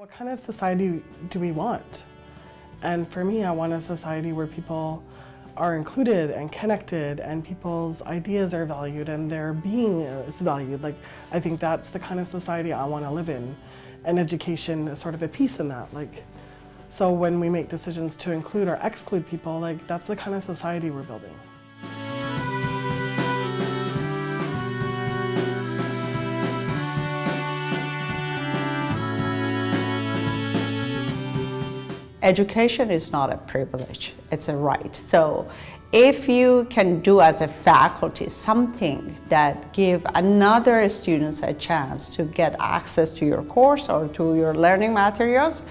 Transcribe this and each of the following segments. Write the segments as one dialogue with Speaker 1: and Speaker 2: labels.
Speaker 1: What kind of society do we want? And for me, I want a society where people are included and connected and people's ideas are valued and their being is valued. Like, I think that's the kind of society I want to live in. And education is sort of a piece in that. Like, so when we make decisions to include or exclude people, like, that's the kind of society we're building.
Speaker 2: Education is not a privilege, it's a right. So if you can do as a faculty something that give another students a chance to get access to your course or to your learning materials,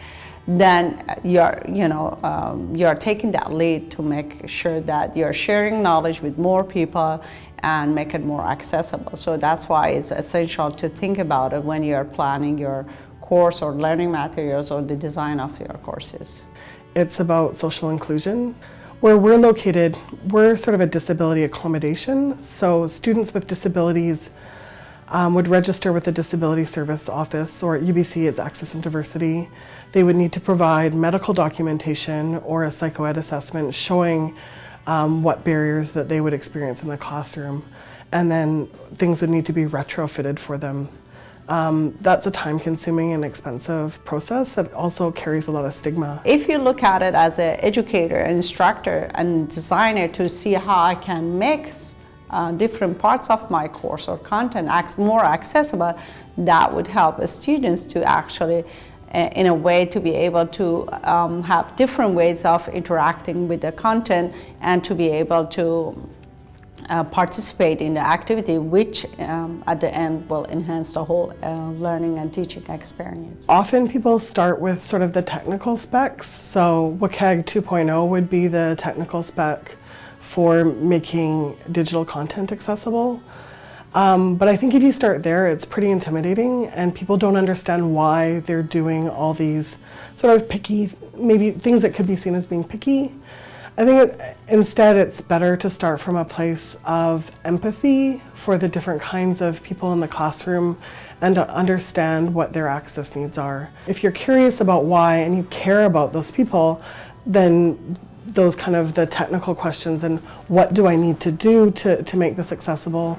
Speaker 2: then you're, you know, um, you're taking that lead to make sure that you're sharing knowledge with more people and make it more accessible. So that's why it's essential to think about it when you're planning your course or learning materials or the design of your courses.
Speaker 1: It's about social inclusion. Where we're located, we're sort of a disability accommodation. So students with disabilities um, would register with the Disability Service Office or at UBC it's Access and Diversity. They would need to provide medical documentation or a psychoed assessment showing um, what barriers that they would experience in the classroom. And then things would need to be retrofitted for them um, that's a time-consuming and expensive process that also carries a lot of stigma.
Speaker 2: If you look at it as an educator, instructor, and designer to see how I can make uh, different parts of my course or content more accessible, that would help students to actually uh, in a way to be able to um, have different ways of interacting with the content and to be able to uh, participate in the activity which um, at the end will enhance the whole uh, learning and teaching experience.
Speaker 1: Often people start with sort of the technical specs. So WCAG 2.0 would be the technical spec for making digital content accessible. Um, but I think if you start there, it's pretty intimidating and people don't understand why they're doing all these sort of picky, maybe things that could be seen as being picky. I think it, instead it's better to start from a place of empathy for the different kinds of people in the classroom and to understand what their access needs are. If you're curious about why and you care about those people, then those kind of the technical questions and what do I need to do to, to make this accessible,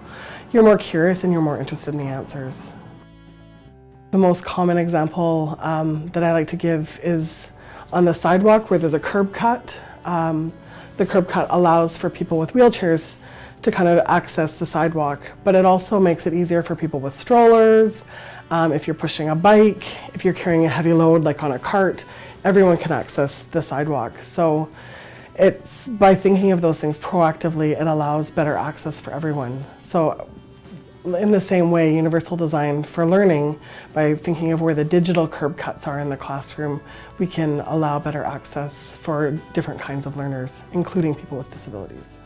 Speaker 1: you're more curious and you're more interested in the answers. The most common example um, that I like to give is on the sidewalk where there's a curb cut um, the curb cut allows for people with wheelchairs to kind of access the sidewalk, but it also makes it easier for people with strollers, um, if you're pushing a bike, if you're carrying a heavy load like on a cart, everyone can access the sidewalk. So it's by thinking of those things proactively, it allows better access for everyone. So in the same way, universal design for learning, by thinking of where the digital curb cuts are in the classroom, we can allow better access for different kinds of learners, including people with disabilities.